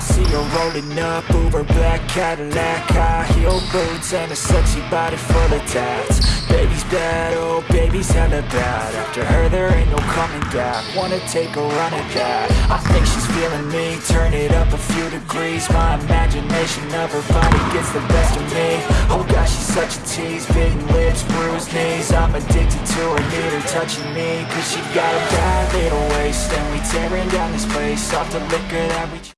See her rolling up, Uber black Cadillac High heel boots and a sexy body full of tats. Baby's bad, oh baby's hella bad. After her there ain't no coming back. Wanna take a run at that. I think she's feeling me. Turn it up a few degrees. My imagination of her body gets the best of me. Oh gosh, she's such a tease. Bitten lips, bruised knees. I'm addicted to her, need her touching me. Cause she got a bad little waist. And we tearing down this place Off the liquor that we